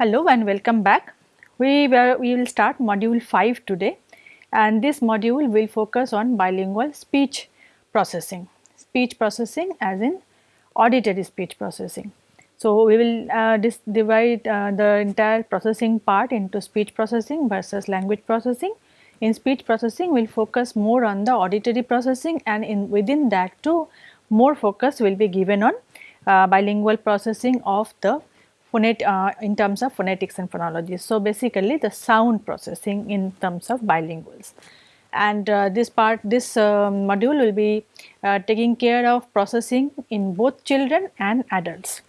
Hello and welcome back. We, were, we will start module 5 today and this module will focus on bilingual speech processing. Speech processing as in auditory speech processing. So, we will uh, divide uh, the entire processing part into speech processing versus language processing. In speech processing we will focus more on the auditory processing and in within that too more focus will be given on uh, bilingual processing of the phonet, uh, in terms of phonetics and phonology. So, basically the sound processing in terms of bilinguals and uh, this part this uh, module will be uh, taking care of processing in both children and adults.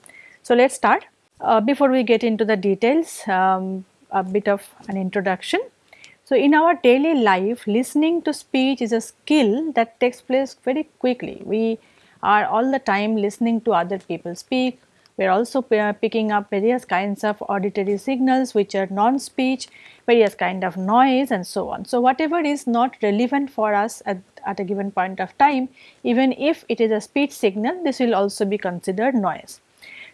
So, let us start. Uh, before we get into the details um, a bit of an introduction. So, in our daily life listening to speech is a skill that takes place very quickly. We are all the time listening to other people speak, we are also picking up various kinds of auditory signals which are non-speech, various kind of noise and so on. So, whatever is not relevant for us at, at a given point of time, even if it is a speech signal, this will also be considered noise.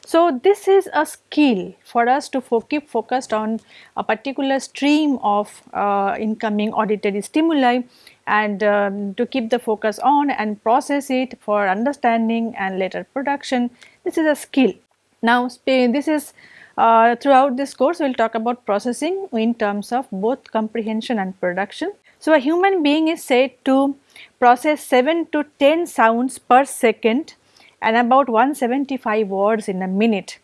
So, this is a skill for us to fo keep focused on a particular stream of uh, incoming auditory stimuli and um, to keep the focus on and process it for understanding and later production. This is a skill now this is uh, throughout this course we will talk about processing in terms of both comprehension and production. So a human being is said to process 7 to 10 sounds per second and about 175 words in a minute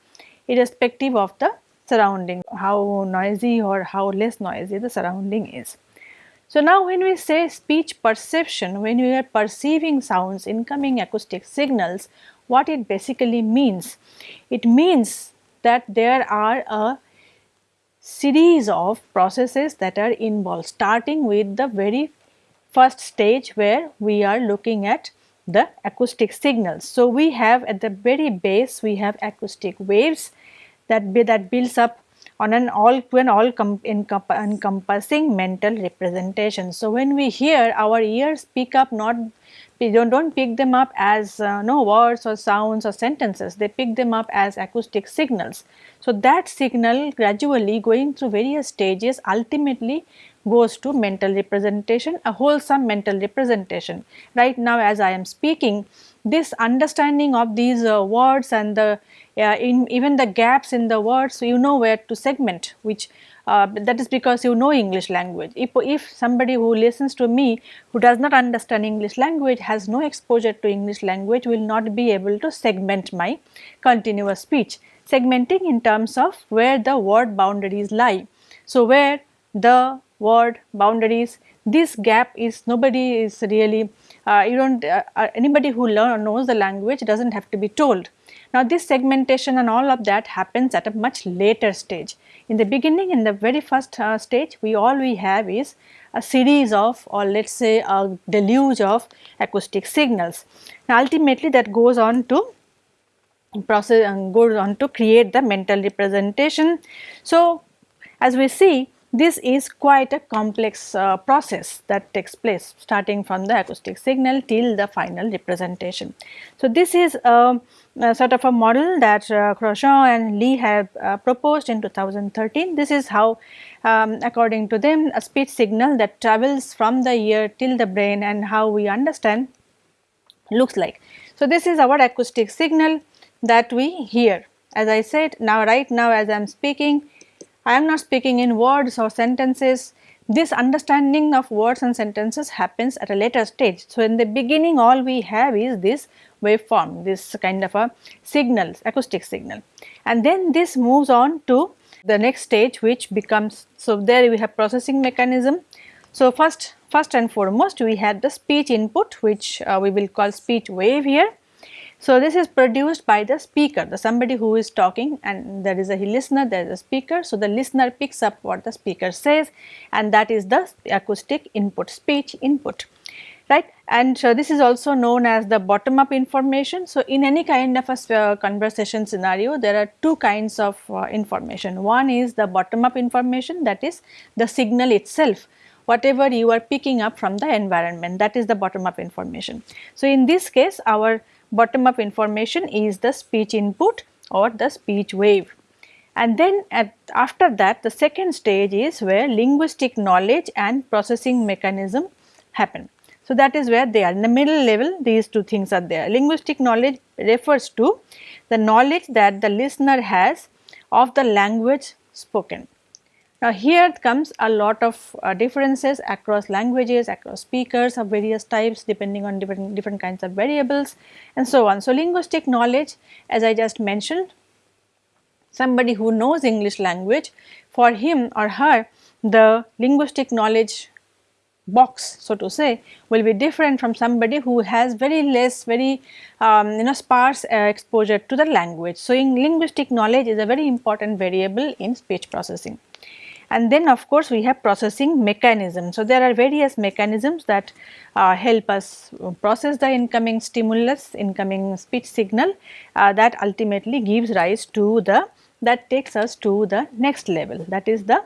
irrespective of the surrounding how noisy or how less noisy the surrounding is. So now when we say speech perception when we are perceiving sounds incoming acoustic signals what it basically means. It means that there are a series of processes that are involved starting with the very first stage where we are looking at the acoustic signals. So, we have at the very base we have acoustic waves that, be, that builds up on an all to an all encompassing mental representation. So, when we hear our ears pick up not don't, don't pick them up as uh, no words or sounds or sentences, they pick them up as acoustic signals. So, that signal gradually going through various stages ultimately goes to mental representation, a wholesome mental representation. Right now as I am speaking, this understanding of these uh, words and the uh, in even the gaps in the words, you know where to segment which uh, that is because you know English language. If, if somebody who listens to me who does not understand English language has no exposure to English language will not be able to segment my continuous speech. Segmenting in terms of where the word boundaries lie. So, where the word boundaries this gap is nobody is really uh, you don't uh, uh anybody who learn knows the language does not have to be told. Now this segmentation and all of that happens at a much later stage. In the beginning in the very first uh, stage we all we have is a series of or let us say a deluge of acoustic signals. Now ultimately that goes on to process and goes on to create the mental representation. So as we see this is quite a complex uh, process that takes place starting from the acoustic signal till the final representation. So, this is a, a sort of a model that uh, Grosjean and Li have uh, proposed in 2013. This is how um, according to them a speech signal that travels from the ear till the brain and how we understand looks like. So, this is our acoustic signal that we hear. As I said now right now as I am speaking I am not speaking in words or sentences. This understanding of words and sentences happens at a later stage. So, in the beginning all we have is this waveform, this kind of a signal, acoustic signal. And then this moves on to the next stage which becomes, so there we have processing mechanism. So, first, first and foremost we had the speech input which uh, we will call speech wave here so, this is produced by the speaker, the somebody who is talking and there is a listener, there is a speaker. So, the listener picks up what the speaker says and that is the acoustic input, speech input right and so this is also known as the bottom up information. So, in any kind of a uh, conversation scenario there are two kinds of uh, information. One is the bottom up information that is the signal itself whatever you are picking up from the environment that is the bottom up information. So, in this case our bottom up information is the speech input or the speech wave and then at, after that the second stage is where linguistic knowledge and processing mechanism happen. So, that is where they are in the middle level these two things are there. Linguistic knowledge refers to the knowledge that the listener has of the language spoken. Now, here comes a lot of uh, differences across languages, across speakers of various types depending on different, different kinds of variables and so on. So, linguistic knowledge as I just mentioned somebody who knows English language for him or her the linguistic knowledge box so to say will be different from somebody who has very less very um, you know sparse uh, exposure to the language. So, in linguistic knowledge is a very important variable in speech processing. And then of course, we have processing mechanism. So, there are various mechanisms that uh, help us process the incoming stimulus, incoming speech signal uh, that ultimately gives rise to the that takes us to the next level that is the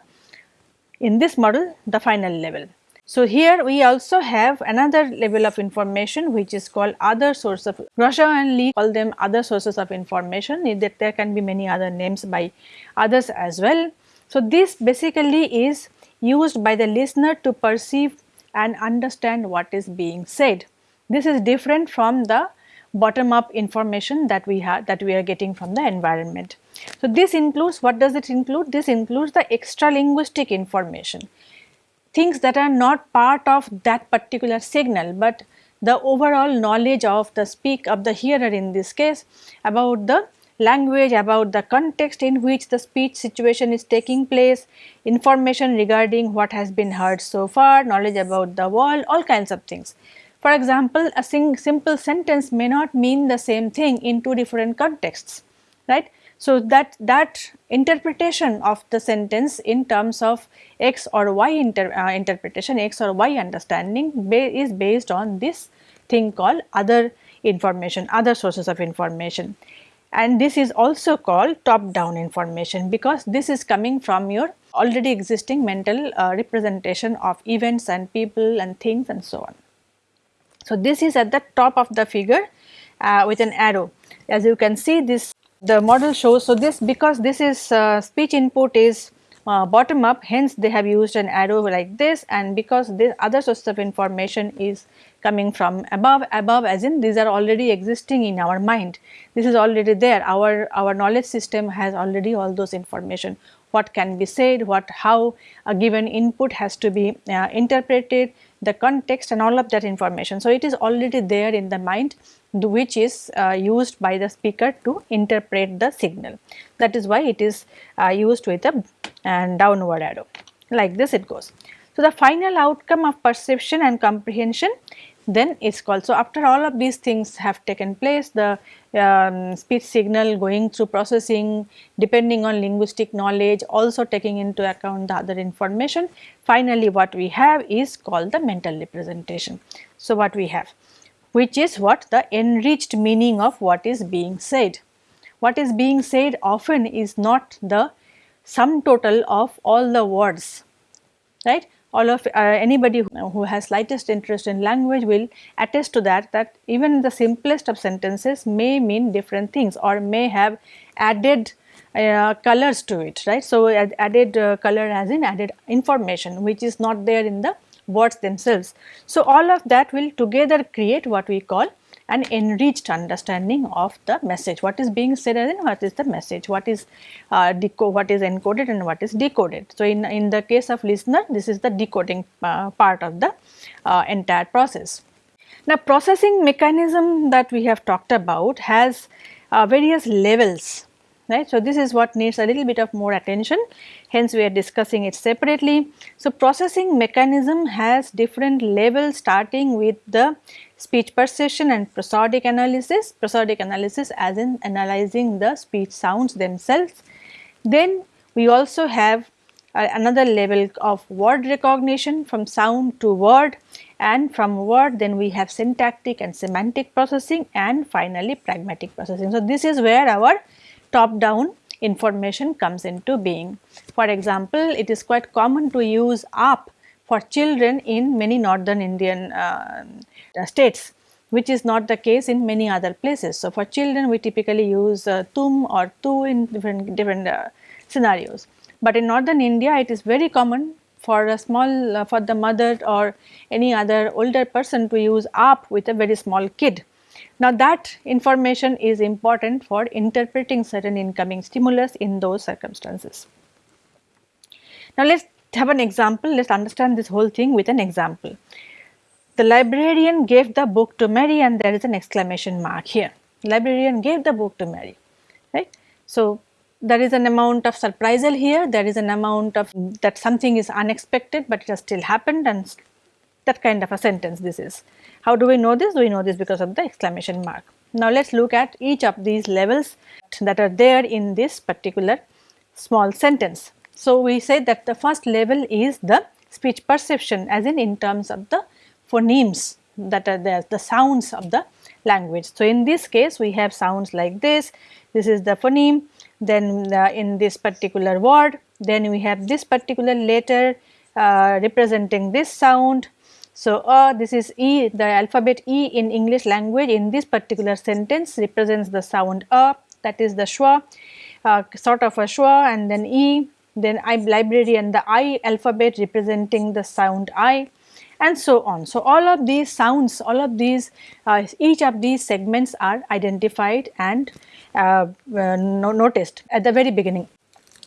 in this model the final level. So, here we also have another level of information which is called other source of Grosjean and Li call them other sources of information that there can be many other names by others as well. So, this basically is used by the listener to perceive and understand what is being said. This is different from the bottom up information that we have that we are getting from the environment. So, this includes what does it include? This includes the extra linguistic information things that are not part of that particular signal, but the overall knowledge of the speak of the hearer in this case about the language, about the context in which the speech situation is taking place, information regarding what has been heard so far, knowledge about the world, all kinds of things. For example, a simple sentence may not mean the same thing in two different contexts, right. So, that, that interpretation of the sentence in terms of x or y inter, uh, interpretation, x or y understanding ba is based on this thing called other information, other sources of information. And this is also called top down information because this is coming from your already existing mental uh, representation of events and people and things and so on. So, this is at the top of the figure uh, with an arrow. As you can see this the model shows so this because this is uh, speech input is uh, bottom up hence they have used an arrow like this and because this other source of information is coming from above above as in these are already existing in our mind. This is already there. Our our knowledge system has already all those information. What can be said what how a given input has to be uh, interpreted the context and all of that information. So it is already there in the mind which is uh, used by the speaker to interpret the signal. That is why it is uh, used with a and downward arrow. Like this it goes. So, the final outcome of perception and comprehension then it is called. So, after all of these things have taken place the um, speech signal going through processing depending on linguistic knowledge also taking into account the other information finally what we have is called the mental representation. So, what we have which is what the enriched meaning of what is being said. What is being said often is not the sum total of all the words, right. All of uh, anybody who, has slightest interest in language will attest to that that even the simplest of sentences may mean different things or may have added uh, colors to it right. So, added uh, color as in added information which is not there in the words themselves. So, all of that will together create what we call an enriched understanding of the message. What is being said and what is the message, what is uh, what is encoded and what is decoded. So, in, in the case of listener this is the decoding uh, part of the uh, entire process. Now, processing mechanism that we have talked about has uh, various levels right. So, this is what needs a little bit of more attention hence we are discussing it separately. So, processing mechanism has different levels starting with the speech perception and prosodic analysis, prosodic analysis as in analyzing the speech sounds themselves. Then we also have uh, another level of word recognition from sound to word and from word then we have syntactic and semantic processing and finally pragmatic processing. So, this is where our top down information comes into being. For example, it is quite common to use aap for children in many northern Indian uh, states which is not the case in many other places. So, for children we typically use uh, tum or tu in different, different uh, scenarios. But in northern India it is very common for a small uh, for the mother or any other older person to use aap with a very small kid. Now that information is important for interpreting certain incoming stimulus in those circumstances. Now let us have an example, let us understand this whole thing with an example. The librarian gave the book to Mary and there is an exclamation mark here. Librarian gave the book to Mary, right. So, there is an amount of surprisal here, there is an amount of that something is unexpected, but it has still happened and that kind of a sentence this is. How do we know this? We know this because of the exclamation mark. Now, let us look at each of these levels that are there in this particular small sentence. So, we say that the first level is the speech perception as in in terms of the phonemes that are there, the sounds of the language. So, in this case we have sounds like this, this is the phoneme, then uh, in this particular word, then we have this particular letter uh, representing this sound. So, uh, this is E, the alphabet E in English language in this particular sentence represents the sound A that is the schwa, uh, sort of a schwa and then E, then I library and the I alphabet representing the sound I and so on. So, all of these sounds, all of these, uh, each of these segments are identified and uh, uh, noticed at the very beginning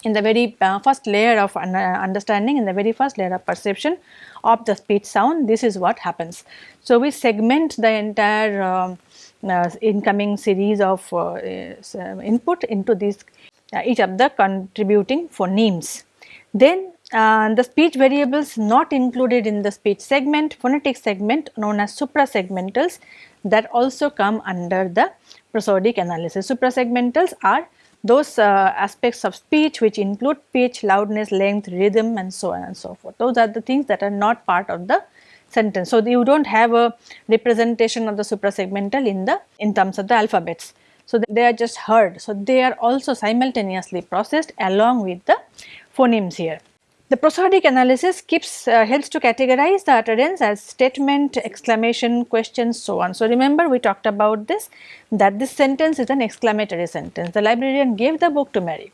in the very uh, first layer of understanding in the very first layer of perception of the speech sound this is what happens. So, we segment the entire um, uh, incoming series of uh, input into these each of the contributing phonemes. Then uh, the speech variables not included in the speech segment, phonetic segment known as suprasegmentals that also come under the prosodic analysis. Suprasegmentals are those uh, aspects of speech which include pitch, loudness, length, rhythm and so on and so forth. Those are the things that are not part of the sentence. So, you do not have a representation of the suprasegmental in the in terms of the alphabets. So, they are just heard. So, they are also simultaneously processed along with the phonemes here. The prosodic analysis keeps uh, helps to categorize the utterance as statement, exclamation, question, so on. So, remember we talked about this that this sentence is an exclamatory sentence. The librarian gave the book to Mary,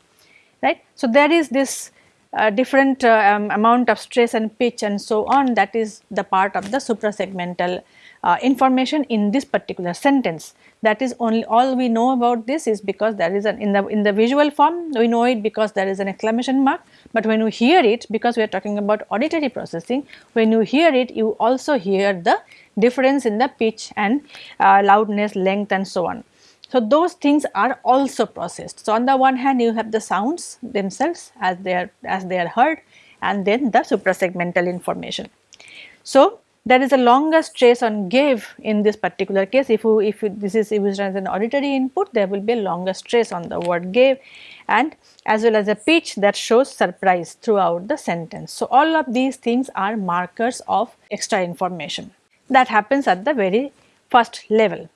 right. So, there is this uh, different uh, um, amount of stress and pitch and so on that is the part of the suprasegmental uh, information in this particular sentence. That is only all we know about this is because there is an in the in the visual form we know it because there is an exclamation mark, but when you hear it because we are talking about auditory processing when you hear it you also hear the difference in the pitch and uh, loudness length and so on. So, those things are also processed. So, on the one hand you have the sounds themselves as they are as they are heard and then the suprasegmental information. So, there is a longer stress on gave in this particular case if you, if you, this is used as an auditory input there will be a longer stress on the word gave and as well as a pitch that shows surprise throughout the sentence. So, all of these things are markers of extra information that happens at the very first level.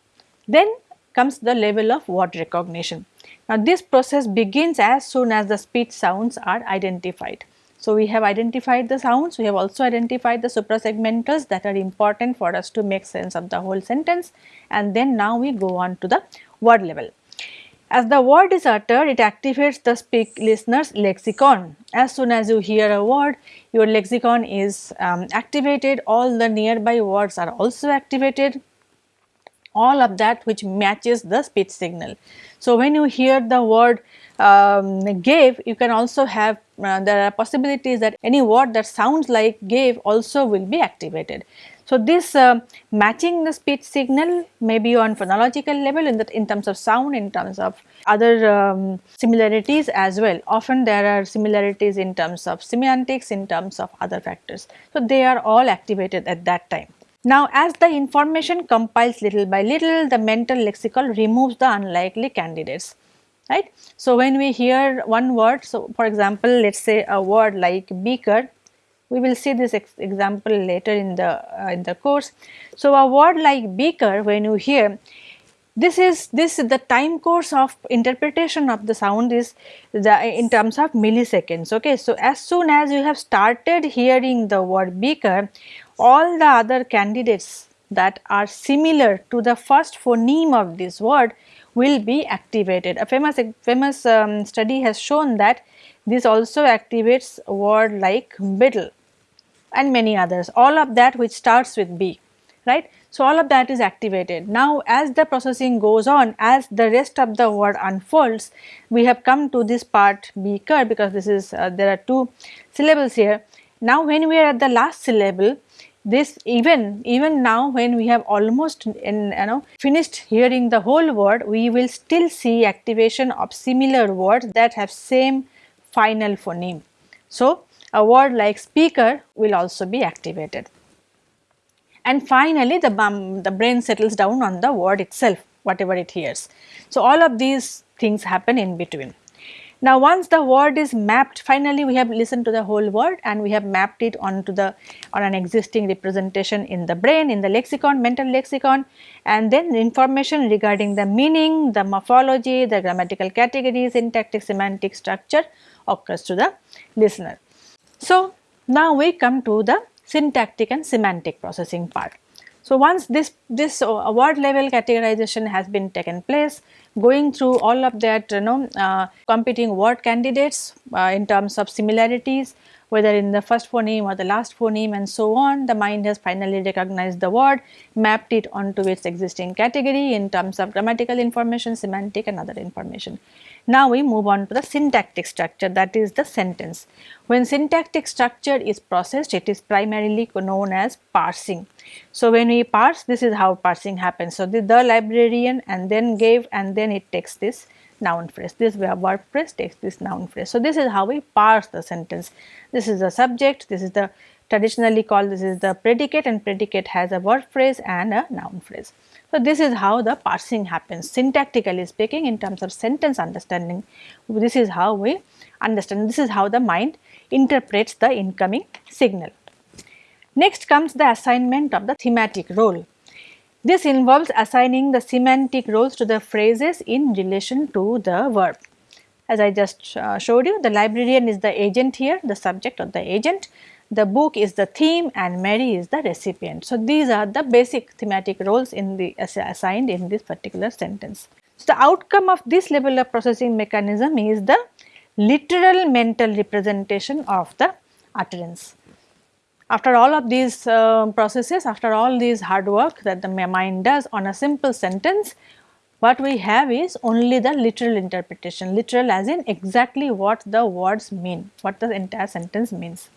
Then comes the level of word recognition. Now, this process begins as soon as the speech sounds are identified. So, we have identified the sounds, we have also identified the suprasegmentals that are important for us to make sense of the whole sentence and then now we go on to the word level. As the word is uttered, it activates the speak listener's lexicon. As soon as you hear a word, your lexicon is um, activated, all the nearby words are also activated, all of that which matches the speech signal. So, when you hear the word um, gave, you can also have uh, there are possibilities that any word that sounds like gave also will be activated. So, this uh, matching the speech signal may be on phonological level in, that in terms of sound, in terms of other um, similarities as well. Often there are similarities in terms of semantics, in terms of other factors. So, they are all activated at that time. Now, as the information compiles little by little, the mental lexical removes the unlikely candidates right. So, when we hear one word, so for example, let us say a word like beaker, we will see this ex example later in the uh, in the course. So, a word like beaker when you hear this is this the time course of interpretation of the sound is the in terms of milliseconds okay so as soon as you have started hearing the word beaker all the other candidates that are similar to the first phoneme of this word will be activated. A famous, famous um, study has shown that this also activates word like beetle and many others all of that which starts with B right. So, all of that is activated. Now, as the processing goes on as the rest of the word unfolds we have come to this part B beaker because this is uh, there are two syllables here. Now, when we are at the last syllable this even even now when we have almost in you know finished hearing the whole word we will still see activation of similar words that have same final phoneme. So, a word like speaker will also be activated. And finally, the, the brain settles down on the word itself whatever it hears. So, all of these things happen in between. Now, once the word is mapped finally we have listened to the whole word and we have mapped it onto the on an existing representation in the brain in the lexicon mental lexicon and then information regarding the meaning, the morphology, the grammatical categories, syntactic semantic structure occurs to the listener. So, now we come to the syntactic and semantic processing part. So, once this, this word level categorization has been taken place, going through all of that you know uh, competing word candidates uh, in terms of similarities, whether in the first phoneme or the last phoneme and so on, the mind has finally recognized the word, mapped it onto its existing category in terms of grammatical information, semantic and other information. Now we move on to the syntactic structure that is the sentence. When syntactic structure is processed it is primarily known as parsing. So when we parse this is how parsing happens. So the, the librarian and then gave and then it takes this noun phrase. This verb phrase takes this noun phrase. So this is how we parse the sentence. This is the subject, this is the traditionally called this is the predicate and predicate has a verb phrase and a noun phrase. So, this is how the parsing happens syntactically speaking in terms of sentence understanding. This is how we understand, this is how the mind interprets the incoming signal. Next comes the assignment of the thematic role. This involves assigning the semantic roles to the phrases in relation to the verb. As I just uh, showed you, the librarian is the agent here, the subject or the agent the book is the theme and Mary is the recipient. So, these are the basic thematic roles in the assigned in this particular sentence. So, the outcome of this level of processing mechanism is the literal mental representation of the utterance. After all of these uh, processes, after all these hard work that the mind does on a simple sentence, what we have is only the literal interpretation, literal as in exactly what the words mean, what the entire sentence means.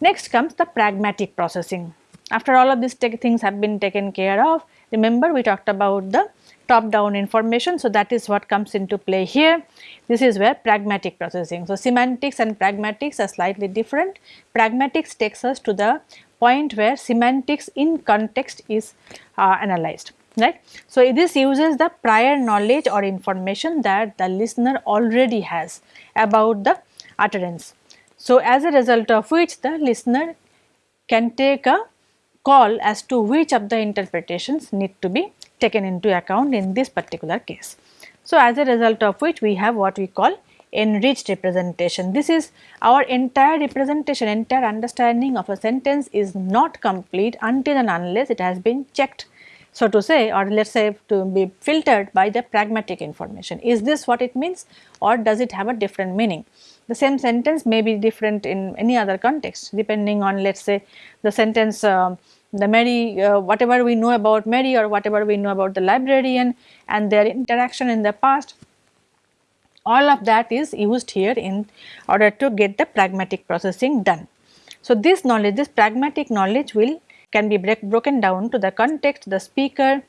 Next comes the pragmatic processing. After all of these things have been taken care of, remember we talked about the top down information. So, that is what comes into play here. This is where pragmatic processing. So, semantics and pragmatics are slightly different. Pragmatics takes us to the point where semantics in context is uh, analyzed right. So, this uses the prior knowledge or information that the listener already has about the utterance. So, as a result of which the listener can take a call as to which of the interpretations need to be taken into account in this particular case. So, as a result of which we have what we call enriched representation. This is our entire representation, entire understanding of a sentence is not complete until and unless it has been checked so to say or let us say to be filtered by the pragmatic information. Is this what it means or does it have a different meaning? The same sentence may be different in any other context depending on let us say the sentence uh, the Mary uh, whatever we know about Mary or whatever we know about the librarian and their interaction in the past all of that is used here in order to get the pragmatic processing done. So, this knowledge this pragmatic knowledge will can be break, broken down to the context the speaker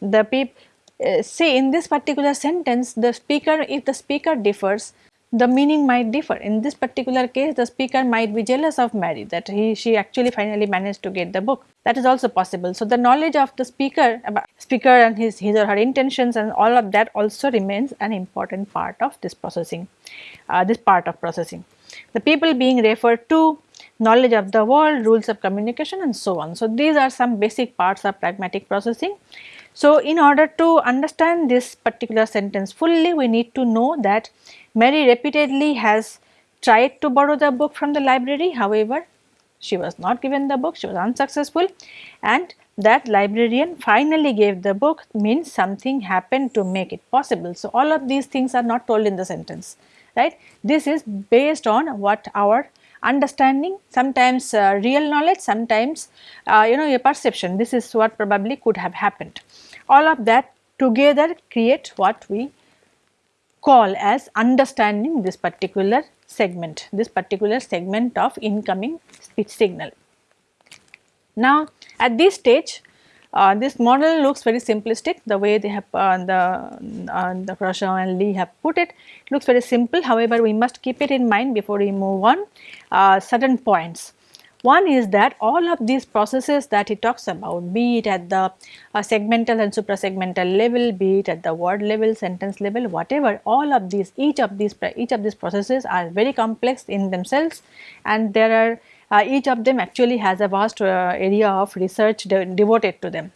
the people. uh, say in this particular sentence the speaker if the speaker differs the meaning might differ. In this particular case, the speaker might be jealous of Mary that he she actually finally managed to get the book. That is also possible. So, the knowledge of the speaker about speaker and his, his or her intentions and all of that also remains an important part of this processing, uh, this part of processing. The people being referred to, knowledge of the world, rules of communication and so on. So, these are some basic parts of pragmatic processing. So, in order to understand this particular sentence fully, we need to know that Mary repeatedly has tried to borrow the book from the library however, she was not given the book, she was unsuccessful and that librarian finally gave the book means something happened to make it possible. So, all of these things are not told in the sentence right. This is based on what our understanding sometimes uh, real knowledge sometimes uh, you know a perception this is what probably could have happened. All of that together create what we call as understanding this particular segment, this particular segment of incoming speech signal. Now, at this stage uh, this model looks very simplistic the way they have uh, the, uh, the Grosjean and Li have put it, it looks very simple however we must keep it in mind before we move on uh, certain points. One is that all of these processes that he talks about be it at the uh, segmental and suprasegmental level, be it at the word level, sentence level, whatever all of these each of these each of these processes are very complex in themselves and there are uh, each of them actually has a vast uh, area of research de devoted to them.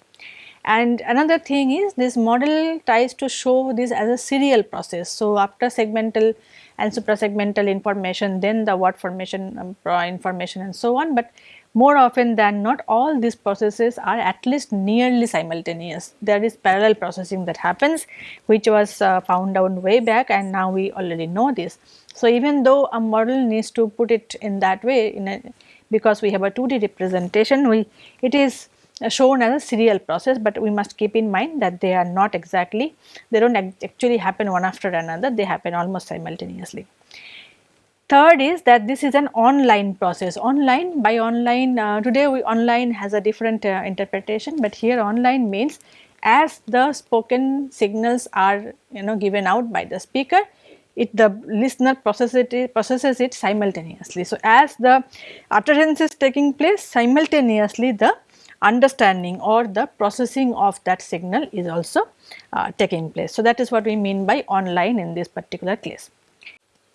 And another thing is this model tries to show this as a serial process. So, after segmental and suprasegmental information then the word formation um, information and so on, but more often than not all these processes are at least nearly simultaneous. There is parallel processing that happens which was uh, found out way back and now we already know this. So, even though a model needs to put it in that way in a, because we have a 2D representation we it is shown as a serial process, but we must keep in mind that they are not exactly, they do not actually happen one after another, they happen almost simultaneously. Third is that this is an online process, online by online uh, today we online has a different uh, interpretation, but here online means as the spoken signals are you know given out by the speaker, it the listener processes it, processes it simultaneously. So, as the utterance is taking place simultaneously the understanding or the processing of that signal is also uh, taking place. So, that is what we mean by online in this particular case.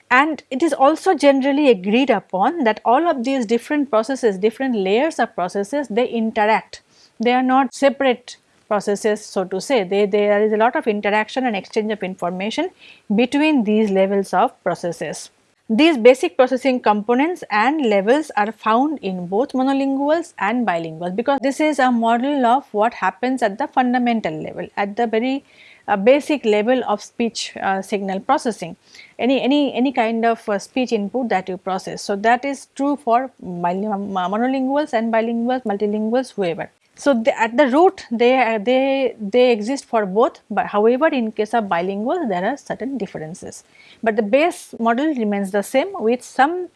And it is also generally agreed upon that all of these different processes, different layers of processes, they interact. They are not separate processes so to say. They, there is a lot of interaction and exchange of information between these levels of processes. These basic processing components and levels are found in both monolinguals and bilinguals because this is a model of what happens at the fundamental level at the very uh, basic level of speech uh, signal processing. Any any any kind of uh, speech input that you process. So that is true for monolinguals and bilinguals multilinguals whoever so, at the root they, they, they exist for both but however in case of bilingual there are certain differences. But the base model remains the same with some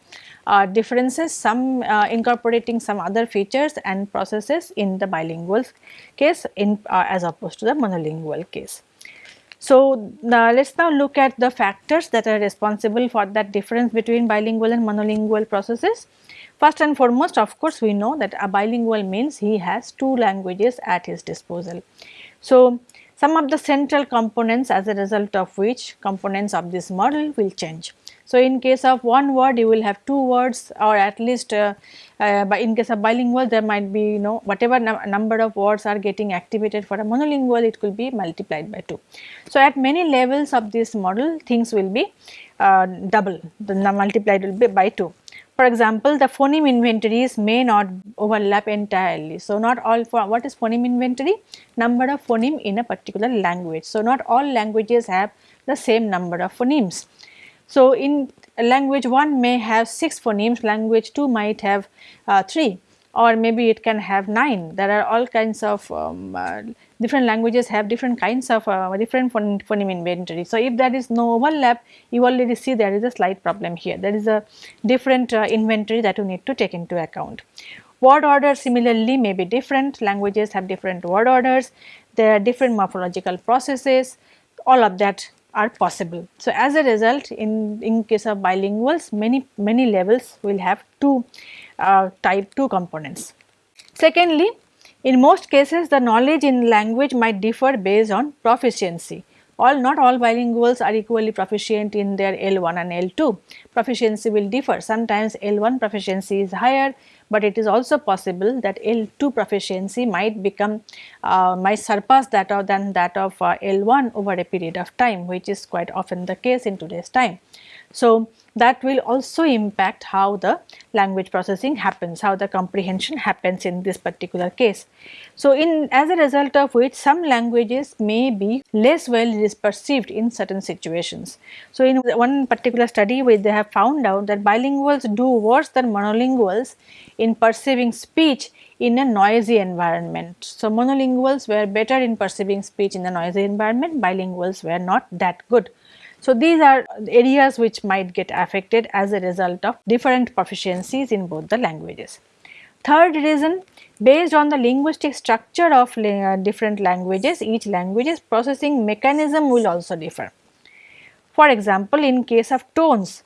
uh, differences, some uh, incorporating some other features and processes in the bilingual case in uh, as opposed to the monolingual case. So, let us now look at the factors that are responsible for that difference between bilingual and monolingual processes. First and foremost of course, we know that a bilingual means he has two languages at his disposal. So, some of the central components as a result of which components of this model will change. So, in case of one word you will have two words or at least uh, uh, in case of bilingual there might be you know whatever number of words are getting activated for a monolingual it will be multiplied by 2. So, at many levels of this model things will be uh, double the multiplied will be by 2. For example, the phoneme inventories may not overlap entirely. So, not all for what is phoneme inventory? Number of phoneme in a particular language. So, not all languages have the same number of phonemes. So, in language 1 may have 6 phonemes, language 2 might have uh, 3 or maybe it can have 9. There are all kinds of um, uh, different languages have different kinds of uh, different phoneme inventory. So, if there is no overlap you already see there is a slight problem here there is a different uh, inventory that you need to take into account. Word order similarly may be different languages have different word orders there are different morphological processes all of that are possible. So, as a result in, in case of bilinguals many many levels will have two uh, type 2 components. Secondly, in most cases, the knowledge in language might differ based on proficiency. All not all bilinguals are equally proficient in their L1 and L2. Proficiency will differ. Sometimes L1 proficiency is higher, but it is also possible that L2 proficiency might become uh, might surpass that of than that of uh, L1 over a period of time, which is quite often the case in today's time. So, that will also impact how the language processing happens, how the comprehension happens in this particular case. So, in as a result of which some languages may be less well perceived in certain situations. So, in one particular study where they have found out that bilinguals do worse than monolinguals in perceiving speech in a noisy environment. So, monolinguals were better in perceiving speech in a noisy environment, bilinguals were not that good. So, these are areas which might get affected as a result of different proficiencies in both the languages. Third reason based on the linguistic structure of uh, different languages each language's processing mechanism will also differ. For example, in case of tones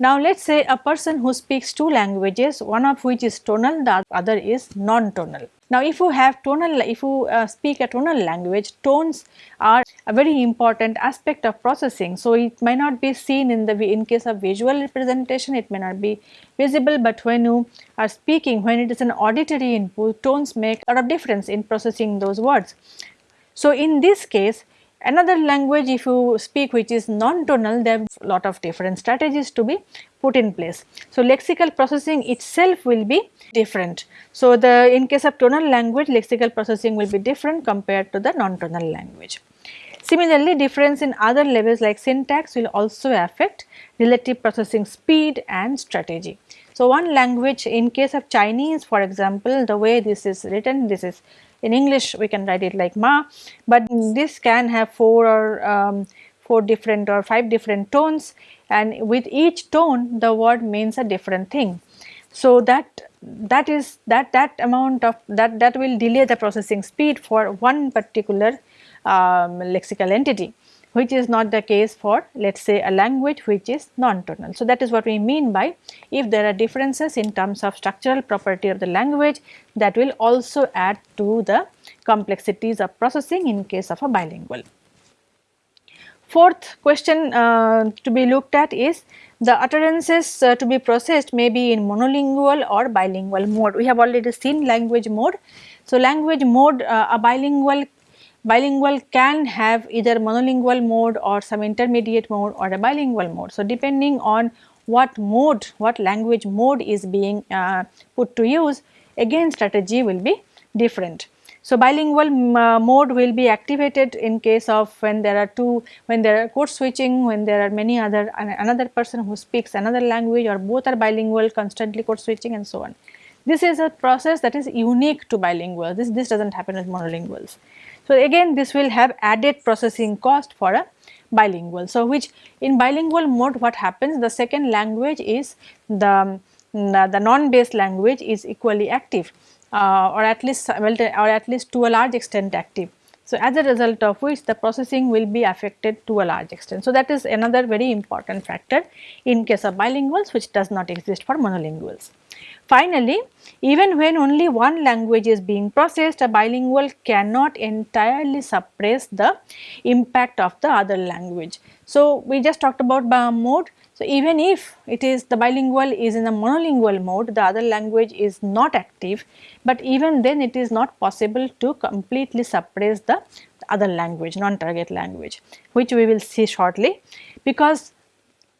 now let us say a person who speaks two languages one of which is tonal the other is non-tonal. Now if you have tonal if you uh, speak a tonal language tones are a very important aspect of processing. So it may not be seen in the in case of visual representation it may not be visible but when you are speaking when it is an auditory input tones make a lot of difference in processing those words. So in this case Another language if you speak which is non-tonal there are lot of different strategies to be put in place. So, lexical processing itself will be different. So, the in case of tonal language lexical processing will be different compared to the non-tonal language. Similarly, difference in other levels like syntax will also affect relative processing speed and strategy. So, one language in case of Chinese for example, the way this is written this is in English we can write it like ma, but this can have 4 or um, 4 different or 5 different tones and with each tone the word means a different thing. So that that is that that amount of that that will delay the processing speed for one particular um, lexical entity which is not the case for let us say a language which is non-tonal. So, that is what we mean by if there are differences in terms of structural property of the language that will also add to the complexities of processing in case of a bilingual. Fourth question uh, to be looked at is the utterances uh, to be processed may be in monolingual or bilingual mode. We have already seen language mode. So, language mode uh, a bilingual bilingual can have either monolingual mode or some intermediate mode or a bilingual mode. So, depending on what mode, what language mode is being uh, put to use, again strategy will be different. So, bilingual uh, mode will be activated in case of when there are two, when there are code switching, when there are many other, another person who speaks another language or both are bilingual constantly code switching and so on. This is a process that is unique to bilingual, this, this does not happen with monolinguals. So, again this will have added processing cost for a bilingual. So, which in bilingual mode what happens the second language is the, the non-based language is equally active uh, or at least well, or at least to a large extent active. So, as a result of which the processing will be affected to a large extent. So, that is another very important factor in case of bilinguals which does not exist for monolinguals. Finally, even when only one language is being processed, a bilingual cannot entirely suppress the impact of the other language. So, we just talked about mode. So, even if it is the bilingual is in a monolingual mode, the other language is not active, but even then it is not possible to completely suppress the other language, non-target language, which we will see shortly because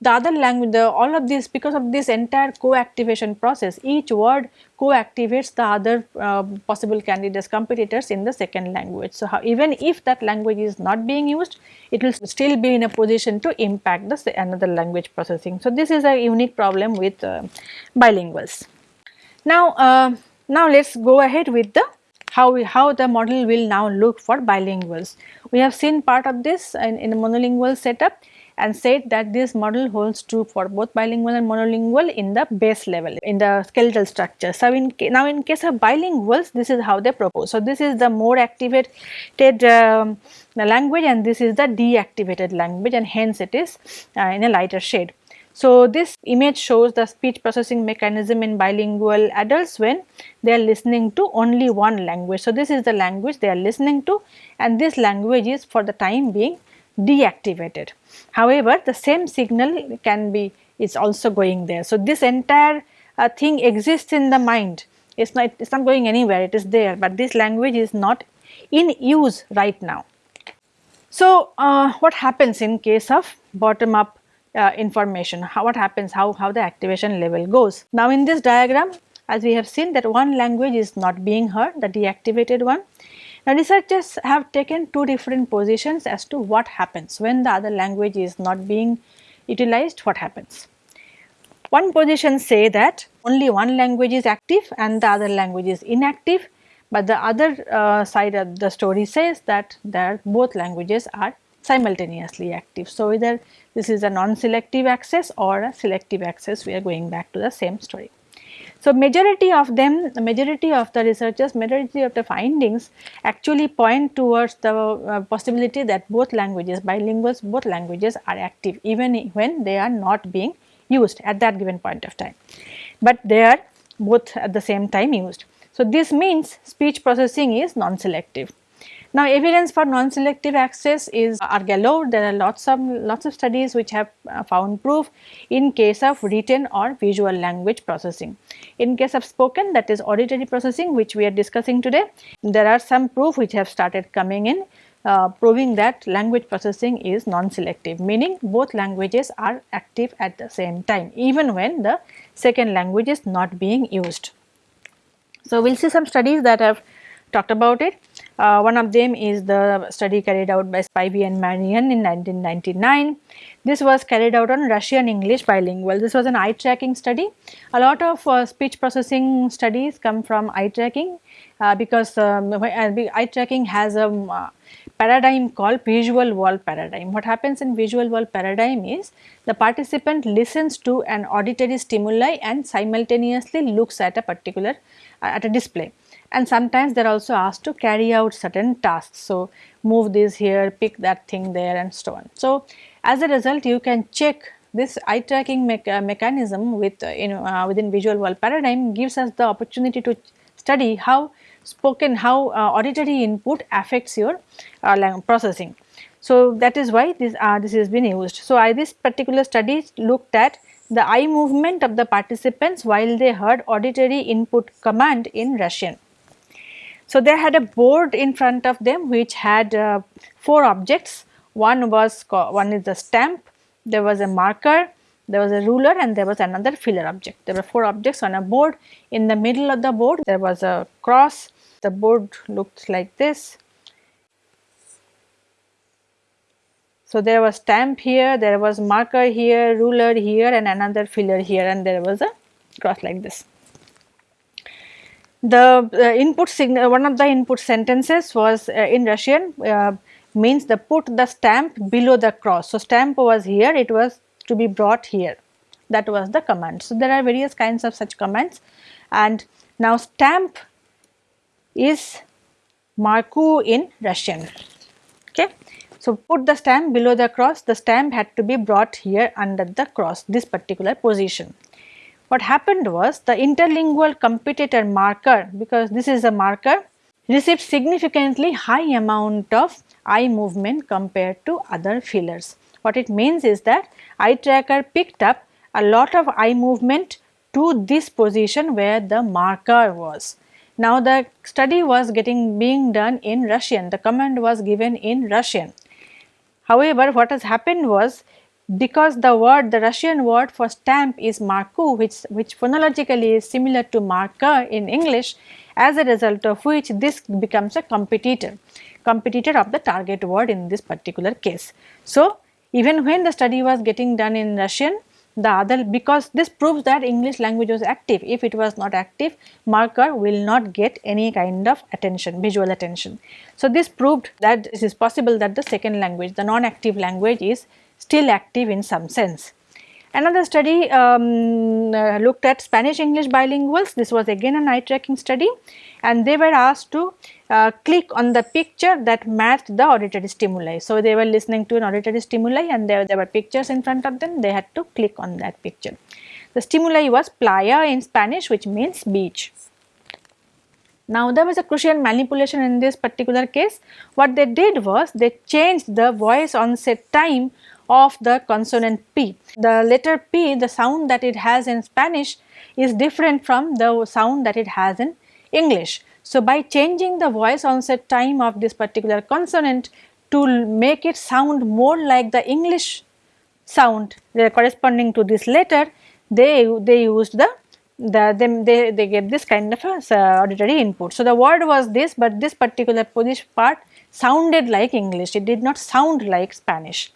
the other language the all of this because of this entire co-activation process each word co-activates the other uh, possible candidates competitors in the second language. So, how, even if that language is not being used it will still be in a position to impact the another language processing. So, this is a unique problem with uh, bilinguals. Now, uh, now let us go ahead with the how we, how the model will now look for bilinguals. We have seen part of this in, in a monolingual setup and said that this model holds true for both bilingual and monolingual in the base level in the skeletal structure. So, in now in case of bilinguals this is how they propose. So, this is the more activated um, language and this is the deactivated language and hence it is uh, in a lighter shade. So, this image shows the speech processing mechanism in bilingual adults when they are listening to only one language. So, this is the language they are listening to and this language is for the time being deactivated. However, the same signal can be is also going there. So, this entire uh, thing exists in the mind it is not it is not going anywhere it is there, but this language is not in use right now. So, uh, what happens in case of bottom up uh, information, how, what happens, how, how the activation level goes. Now in this diagram as we have seen that one language is not being heard, the deactivated one. Now researchers have taken two different positions as to what happens when the other language is not being utilized, what happens. One position say that only one language is active and the other language is inactive, but the other uh, side of the story says that both languages are simultaneously active. So, either this is a non-selective access or a selective access we are going back to the same story. So, majority of them, the majority of the researchers, majority of the findings actually point towards the uh, possibility that both languages, bilinguals, both languages are active even when they are not being used at that given point of time, but they are both at the same time used. So, this means speech processing is non-selective. Now, evidence for non-selective access is are galore. There are lots of lots of studies which have uh, found proof in case of written or visual language processing. In case of spoken that is auditory processing which we are discussing today, there are some proof which have started coming in uh, proving that language processing is non-selective meaning both languages are active at the same time even when the second language is not being used. So, we will see some studies that have talked about it. Uh, one of them is the study carried out by Spivey and Marian in 1999. This was carried out on Russian English bilingual. This was an eye tracking study. A lot of uh, speech processing studies come from eye tracking uh, because um, eye tracking has a um, paradigm called visual world paradigm. What happens in visual world paradigm is the participant listens to an auditory stimuli and simultaneously looks at a particular uh, at a display and sometimes they are also asked to carry out certain tasks. So, move this here, pick that thing there and so on. So, as a result you can check this eye tracking me uh, mechanism with uh, you know uh, within visual world paradigm gives us the opportunity to study how spoken how uh, auditory input affects your uh, processing. So, that is why this uh, this has been used. So, I this particular study looked at the eye movement of the participants while they heard auditory input command in Russian. So, they had a board in front of them which had uh, four objects. One was one is the stamp, there was a marker, there was a ruler and there was another filler object. There were four objects on a board. In the middle of the board there was a cross. The board looked like this. So, there was stamp here, there was marker here, ruler here and another filler here and there was a cross like this the uh, input signal one of the input sentences was uh, in Russian uh, means the put the stamp below the cross. So, stamp was here it was to be brought here that was the command. So, there are various kinds of such commands and now stamp is Marku in Russian. Okay. So, put the stamp below the cross the stamp had to be brought here under the cross this particular position. What happened was the interlingual competitor marker because this is a marker received significantly high amount of eye movement compared to other fillers. What it means is that eye tracker picked up a lot of eye movement to this position where the marker was. Now the study was getting being done in Russian, the command was given in Russian. However, what has happened was because the word the Russian word for stamp is marku which, which phonologically is similar to marker in English as a result of which this becomes a competitor, competitor of the target word in this particular case. So, even when the study was getting done in Russian the other because this proves that English language was active if it was not active marker will not get any kind of attention visual attention. So, this proved that it is possible that the second language the non-active language is still active in some sense. Another study um, uh, looked at Spanish English bilinguals. This was again an eye tracking study and they were asked to uh, click on the picture that matched the auditory stimuli. So, they were listening to an auditory stimuli and there, there were pictures in front of them, they had to click on that picture. The stimuli was playa in Spanish which means beach. Now, there was a crucial manipulation in this particular case. What they did was they changed the voice onset time of the consonant P. The letter P, the sound that it has in Spanish is different from the sound that it has in English. So, by changing the voice onset time of this particular consonant to make it sound more like the English sound corresponding to this letter they they used the the they, they get this kind of a uh, auditory input. So, the word was this but this particular Polish part sounded like English it did not sound like Spanish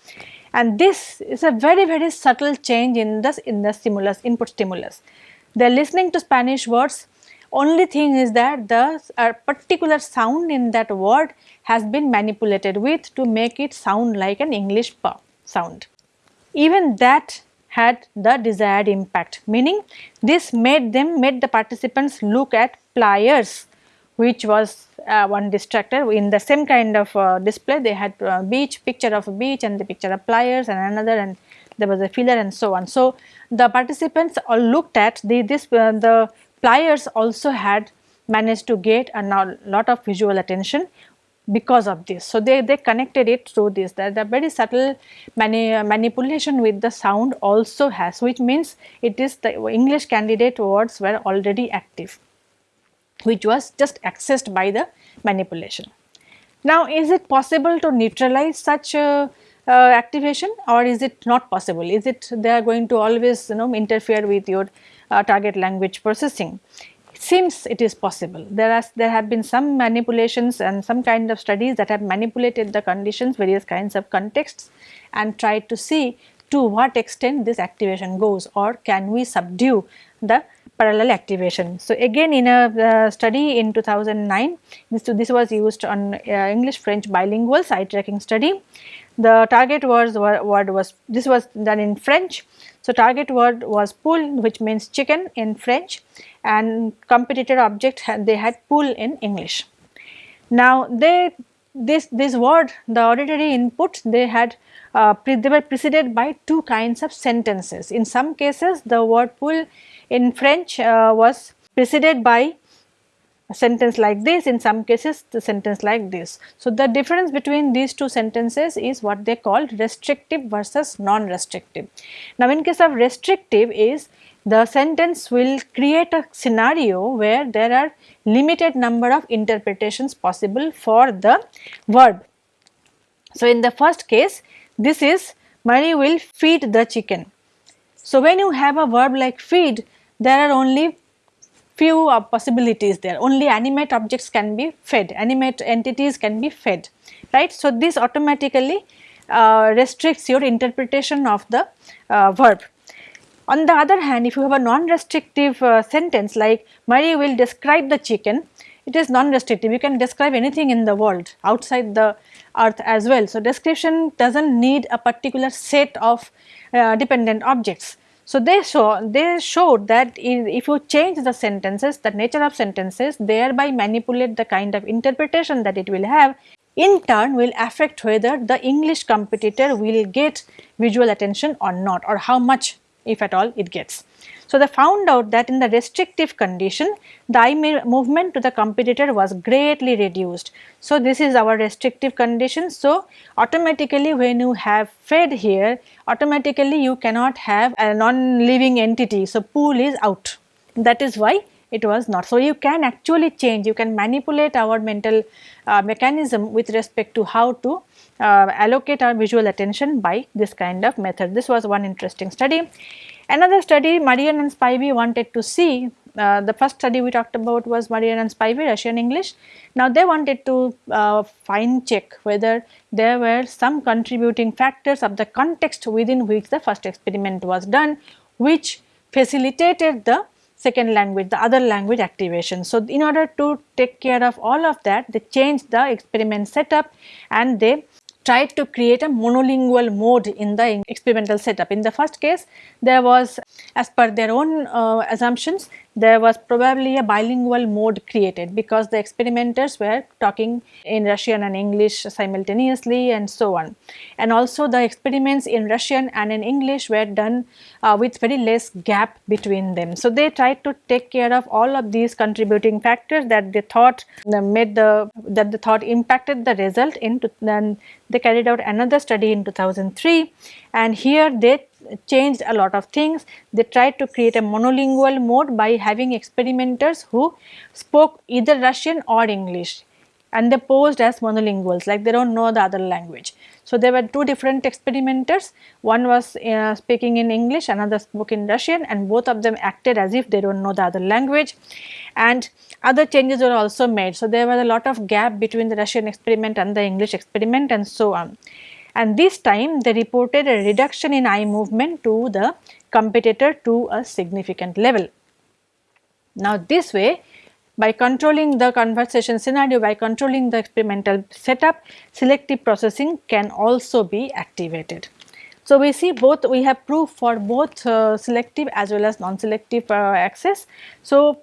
and this is a very very subtle change in the in the stimulus input stimulus. They are listening to Spanish words only thing is that the uh, particular sound in that word has been manipulated with to make it sound like an English sound. Even that had the desired impact meaning this made them made the participants look at pliers which was uh, one distractor in the same kind of uh, display they had uh, beach picture of a beach and the picture of pliers and another and there was a filler and so on. So, the participants all looked at the this uh, the pliers also had managed to get a lot of visual attention because of this. So, they, they connected it through this that the very subtle mani manipulation with the sound also has which means it is the English candidate words were already active which was just accessed by the manipulation. Now is it possible to neutralize such uh, uh, activation or is it not possible? Is it they are going to always you know interfere with your uh, target language processing? seems it is possible. There are there have been some manipulations and some kind of studies that have manipulated the conditions various kinds of contexts and tried to see to what extent this activation goes or can we subdue the parallel activation. So, again in a uh, study in 2009 this, this was used on uh, English French bilingual side tracking study. The target word was this was done in French. So, target word was poule which means chicken in French and competitor object they had poule in English. Now they this this word the auditory input they had uh, they were preceded by two kinds of sentences. In some cases the word poule in French uh, was preceded by a sentence like this in some cases the sentence like this. So, the difference between these two sentences is what they call restrictive versus non-restrictive. Now, in case of restrictive is the sentence will create a scenario where there are limited number of interpretations possible for the verb. So, in the first case this is Mary will feed the chicken. So, when you have a verb like feed there are only few possibilities there only animate objects can be fed animate entities can be fed right. So, this automatically uh, restricts your interpretation of the uh, verb on the other hand, if you have a non-restrictive uh, sentence like Mary will describe the chicken, it is non-restrictive. You can describe anything in the world outside the earth as well. So, description does not need a particular set of uh, dependent objects. So, they show they showed that if you change the sentences, the nature of sentences thereby manipulate the kind of interpretation that it will have in turn will affect whether the English competitor will get visual attention or not or how much if at all it gets. So, they found out that in the restrictive condition the eye movement to the competitor was greatly reduced. So, this is our restrictive condition. So, automatically when you have fed here automatically you cannot have a non-living entity. So, pool is out that is why it was not. So, you can actually change you can manipulate our mental uh, mechanism with respect to how to uh, allocate our visual attention by this kind of method. This was one interesting study. Another study Marian and Spivey wanted to see uh, the first study we talked about was Marian and Spivey Russian English. Now they wanted to uh, find check whether there were some contributing factors of the context within which the first experiment was done which facilitated the second language the other language activation. So, in order to take care of all of that they changed the experiment setup and they tried to create a monolingual mode in the experimental setup. In the first case, there was as per their own uh, assumptions, there was probably a bilingual mode created because the experimenters were talking in Russian and English simultaneously and so on. And also the experiments in Russian and in English were done uh, with very less gap between them. So, they tried to take care of all of these contributing factors that they thought uh, made the that they thought impacted the result into then they carried out another study in 2003 and here they changed a lot of things. They tried to create a monolingual mode by having experimenters who spoke either Russian or English and they posed as monolinguals like they do not know the other language. So, there were two different experimenters one was uh, speaking in English another spoke in Russian and both of them acted as if they do not know the other language and other changes were also made. So, there was a lot of gap between the Russian experiment and the English experiment and so on. And this time they reported a reduction in eye movement to the competitor to a significant level. Now, this way by controlling the conversation scenario, by controlling the experimental setup, selective processing can also be activated. So, we see both we have proof for both uh, selective as well as non-selective uh, access. So,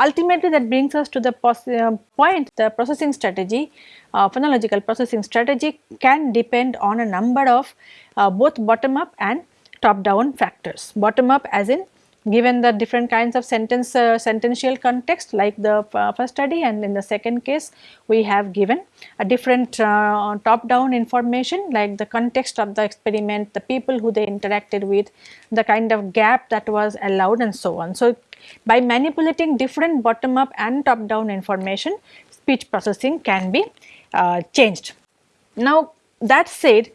ultimately that brings us to the uh, point the processing strategy uh, phonological processing strategy can depend on a number of uh, both bottom up and top down factors. Bottom up as in given the different kinds of sentence uh, sentential context like the uh, first study and in the second case we have given a different top down information like the context of the experiment the people who they interacted with the kind of gap that was allowed and so on so by manipulating different bottom up and top down information speech processing can be uh, changed now that said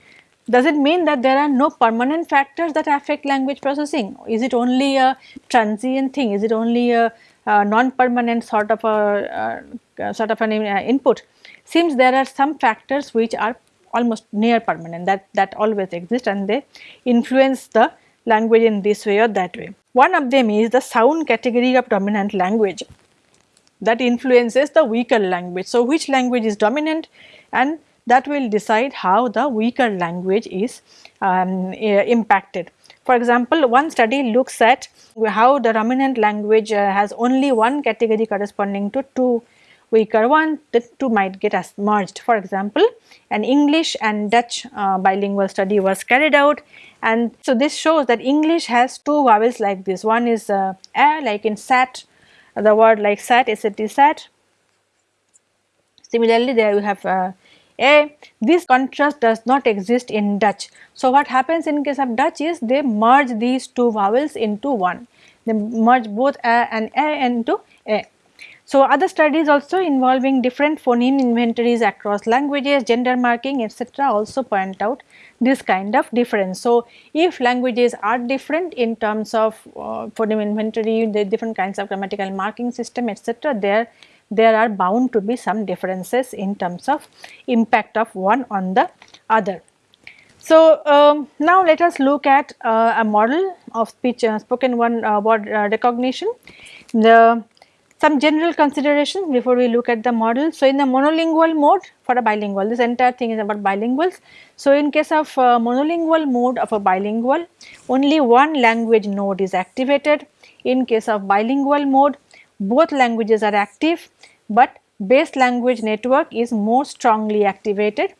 does it mean that there are no permanent factors that affect language processing? Is it only a transient thing? Is it only a, a non-permanent sort of a, a, sort of an uh, input? Seems there are some factors which are almost near permanent that that always exist and they influence the language in this way or that way. One of them is the sound category of dominant language that influences the weaker language. So, which language is dominant and that will decide how the weaker language is um, impacted. For example, one study looks at how the dominant language uh, has only one category corresponding to two weaker one, the two might get as merged. For example, an English and Dutch uh, bilingual study was carried out and so this shows that English has two vowels like this. One is uh, a like in sat, the word like sat, sat, sat. Similarly, there you have uh, a. This contrast does not exist in Dutch. So, what happens in case of Dutch is they merge these two vowels into one. They merge both a and a into a. So, other studies also involving different phoneme inventories across languages, gender marking etc. also point out this kind of difference. So, if languages are different in terms of uh, phoneme inventory, the different kinds of grammatical marking system etc., there there are bound to be some differences in terms of impact of one on the other. So, um, now let us look at uh, a model of speech uh, spoken one uh, word uh, recognition. The some general considerations before we look at the model. So, in the monolingual mode for a bilingual this entire thing is about bilinguals. So, in case of uh, monolingual mode of a bilingual only one language node is activated. In case of bilingual mode both languages are active but base language network is more strongly activated.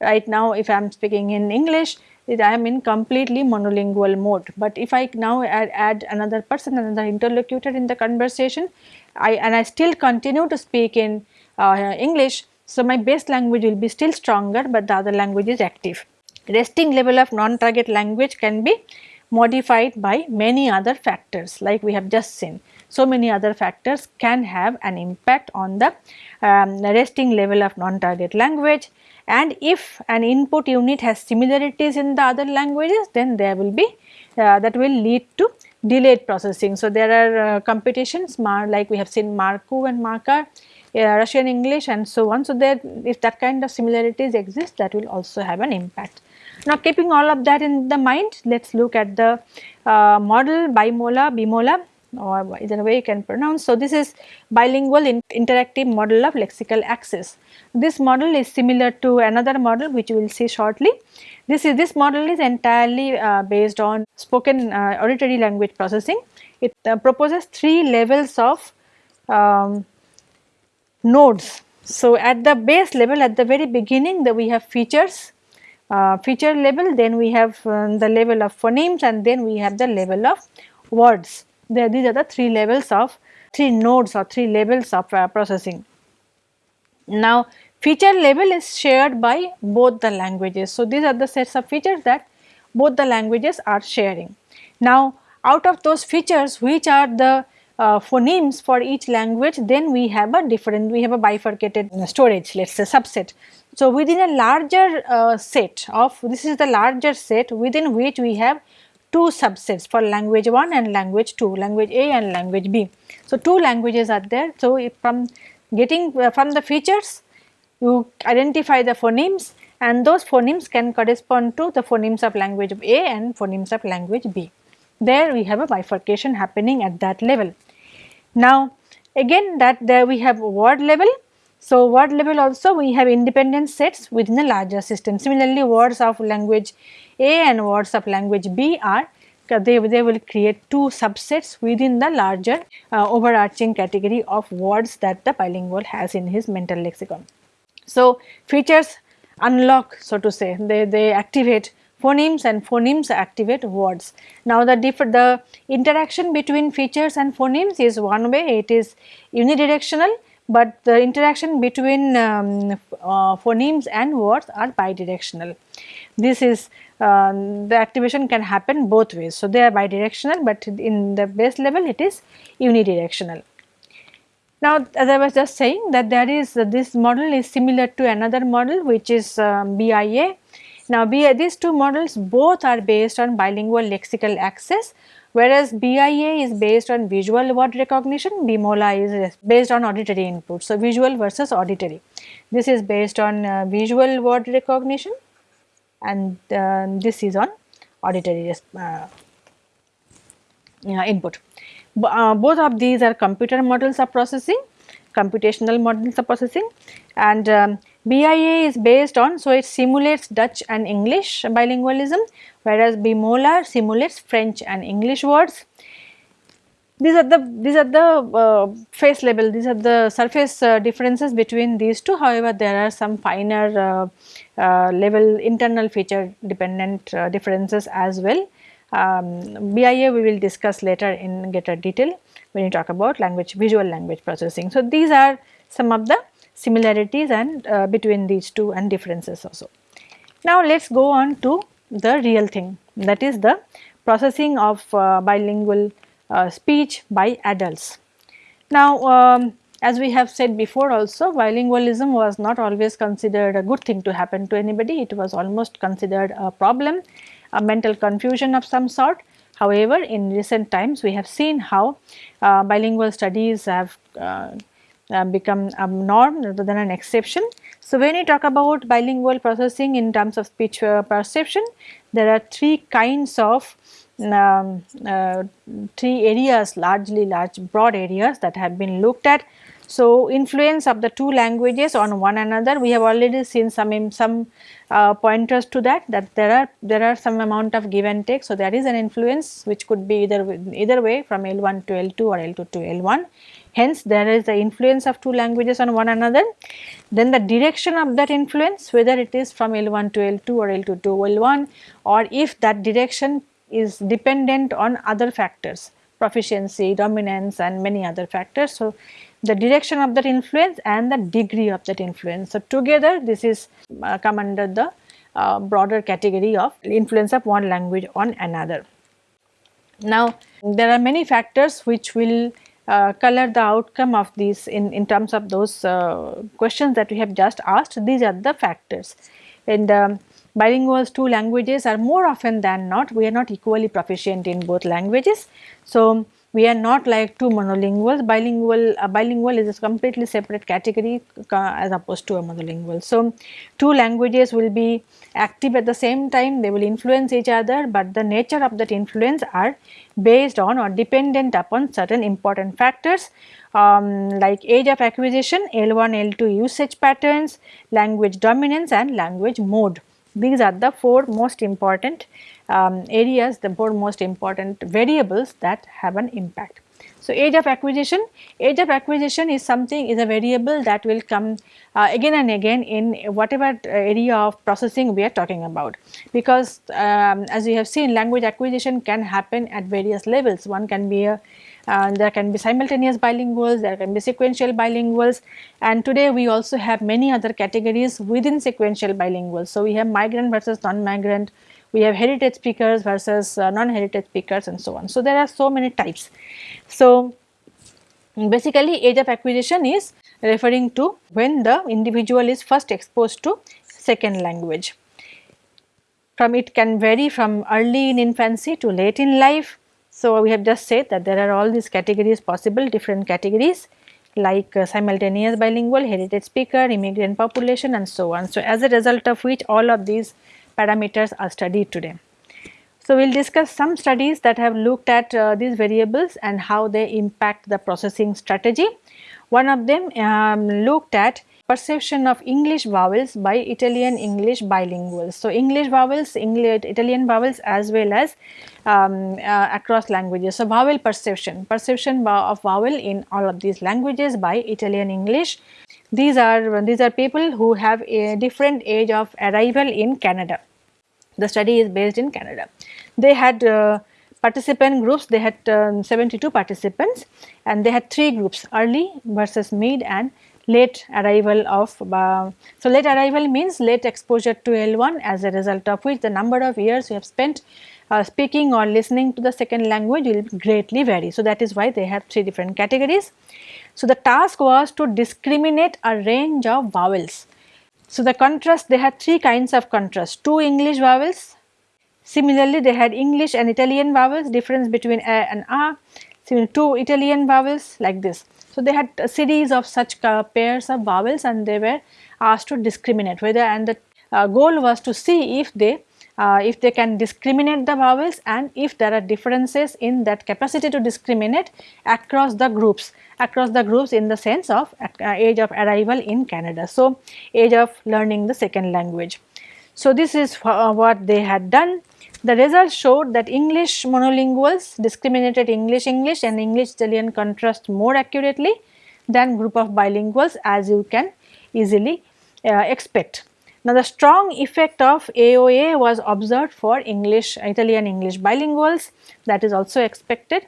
Right now if I am speaking in English I am in completely monolingual mode, but if I now add, add another person another interlocutor in the conversation I and I still continue to speak in uh, English. So, my base language will be still stronger, but the other language is active. Resting level of non-target language can be modified by many other factors like we have just seen so many other factors can have an impact on the um, resting level of non-target language and if an input unit has similarities in the other languages then there will be uh, that will lead to delayed processing. So, there are uh, competitions like we have seen Markov and Markar, uh, Russian English and so on. So, there if that kind of similarities exist that will also have an impact. Now, keeping all of that in the mind let us look at the uh, model bimola, bimola or either way you can pronounce. So, this is bilingual in interactive model of lexical access. This model is similar to another model which we will see shortly. This is this model is entirely uh, based on spoken uh, auditory language processing. It uh, proposes three levels of um, nodes. So, at the base level at the very beginning that we have features uh, feature level then we have um, the level of phonemes and then we have the level of words there these are the three levels of three nodes or three levels of uh, processing. Now feature level is shared by both the languages. So these are the sets of features that both the languages are sharing. Now out of those features which are the uh, phonemes for each language then we have a different we have a bifurcated storage let us say subset. So, within a larger uh, set of this is the larger set within which we have two subsets for language 1 and language 2 language A and language B. So, two languages are there. So, from getting uh, from the features you identify the phonemes and those phonemes can correspond to the phonemes of language A and phonemes of language B. There we have a bifurcation happening at that level. Now again that there we have word level. So word level also we have independent sets within a larger system. Similarly words of language A and words of language B are they, they will create two subsets within the larger uh, overarching category of words that the bilingual has in his mental lexicon. So features unlock so to say they, they activate phonemes and phonemes activate words. Now the the interaction between features and phonemes is one way it is unidirectional but the interaction between um, uh, phonemes and words are bidirectional. This is uh, the activation can happen both ways. So, they are bidirectional but in the base level it is unidirectional. Now as I was just saying that there is uh, this model is similar to another model which is um, BIA now these two models both are based on bilingual lexical access whereas BIA is based on visual word recognition, BIMOLA is based on auditory input. So, visual versus auditory. This is based on uh, visual word recognition and uh, this is on auditory uh, input. Uh, both of these are computer models of processing, computational models of processing and um, BIA is based on, so it simulates Dutch and English bilingualism whereas BIMOLA simulates French and English words. These are the these are the uh, face level these are the surface uh, differences between these two however there are some finer uh, uh level internal feature dependent uh, differences as well. Um, BIA we will discuss later in greater detail when you talk about language visual language processing. So, these are some of the similarities and uh, between these two and differences also. Now let us go on to the real thing that is the processing of uh, bilingual uh, speech by adults. Now um, as we have said before also bilingualism was not always considered a good thing to happen to anybody it was almost considered a problem a mental confusion of some sort. However, in recent times we have seen how uh, bilingual studies have uh, become a norm rather than an exception. So, when you talk about bilingual processing in terms of speech uh, perception, there are three kinds of um, uh, three areas largely large broad areas that have been looked at. So, influence of the two languages on one another we have already seen some some uh, pointers to that that there are there are some amount of give and take. So, there is an influence which could be either either way from L1 to L2 or L2 to L1 Hence, there is the influence of two languages on one another. Then the direction of that influence whether it is from L1 to L2 or L2 to L1 or if that direction is dependent on other factors proficiency, dominance and many other factors. So, the direction of that influence and the degree of that influence. So, together this is uh, come under the uh, broader category of influence of one language on another. Now, there are many factors which will uh, color the outcome of these in, in terms of those uh, questions that we have just asked these are the factors and um, bilinguals two languages are more often than not we are not equally proficient in both languages. So, we are not like two monolinguals bilingual a bilingual is a completely separate category uh, as opposed to a monolingual. So, two languages will be active at the same time they will influence each other, but the nature of that influence are based on or dependent upon certain important factors um, like age of acquisition, L1, L2 usage patterns, language dominance and language mode. These are the four most important um, areas, the four most important variables that have an impact. So, age of acquisition, age of acquisition is something is a variable that will come uh, again and again in whatever area of processing we are talking about because um, as we have seen language acquisition can happen at various levels. One can be a uh, there can be simultaneous bilinguals, there can be sequential bilinguals and today we also have many other categories within sequential bilinguals. So, we have migrant versus non-migrant, we have heritage speakers versus uh, non-heritage speakers and so on. So, there are so many types. So, Basically age of acquisition is referring to when the individual is first exposed to second language. From it can vary from early in infancy to late in life. So, we have just said that there are all these categories possible different categories like uh, simultaneous bilingual, heritage speaker, immigrant population and so on. So, as a result of which all of these parameters are studied today. So, we will discuss some studies that have looked at uh, these variables and how they impact the processing strategy. One of them um, looked at perception of English vowels by Italian English bilinguals. So, English vowels, English, Italian vowels as well as um, uh, across languages. So, vowel perception, perception of vowel in all of these languages by Italian English. These are, these are people who have a different age of arrival in Canada. The study is based in Canada. They had uh, participant groups, they had um, 72 participants and they had three groups early versus mid and late arrival of uh, so late arrival means late exposure to L1 as a result of which the number of years you have spent uh, speaking or listening to the second language will greatly vary. So, that is why they have three different categories. So, the task was to discriminate a range of vowels. So, the contrast they had three kinds of contrast two English vowels similarly they had English and Italian vowels difference between a and a similar two Italian vowels like this. So, they had a series of such pairs of vowels and they were asked to discriminate whether and the uh, goal was to see if they uh, if they can discriminate the vowels and if there are differences in that capacity to discriminate across the groups across the groups in the sense of uh, age of arrival in Canada. So, age of learning the second language. So, this is uh, what they had done the results showed that English monolinguals discriminated English English and English Italian contrast more accurately than group of bilinguals as you can easily uh, expect. Now, the strong effect of AOA was observed for English Italian English bilinguals that is also expected.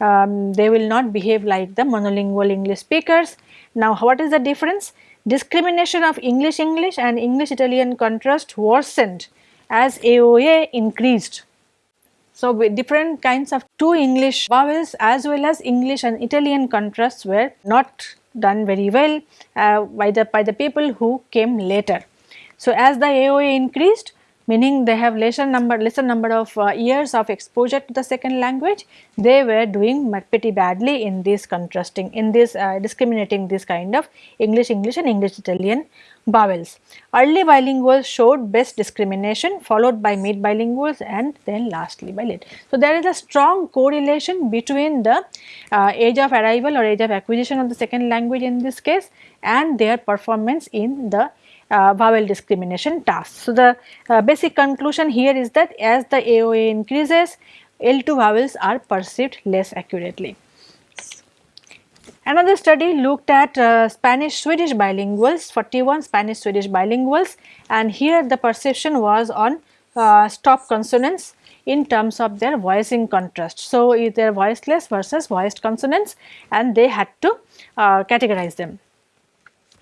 Um, they will not behave like the monolingual English speakers. Now, what is the difference? Discrimination of English English and English Italian contrast worsened as AOA increased. So, with different kinds of two English vowels as well as English and Italian contrasts were not done very well uh, by, the, by the people who came later. So, as the AOA increased meaning they have lesser number lesser number of uh, years of exposure to the second language they were doing pretty badly in this contrasting in this uh, discriminating this kind of English English and English Italian vowels. Early bilinguals showed best discrimination followed by mid bilinguals and then lastly by late. So, there is a strong correlation between the uh, age of arrival or age of acquisition of the second language in this case and their performance in the uh, vowel discrimination task. So, the uh, basic conclusion here is that as the AOA increases, L2 vowels are perceived less accurately. Another study looked at uh, Spanish Swedish bilinguals, 41 Spanish Swedish bilinguals and here the perception was on uh, stop consonants in terms of their voicing contrast. So, either voiceless versus voiced consonants and they had to uh, categorize them.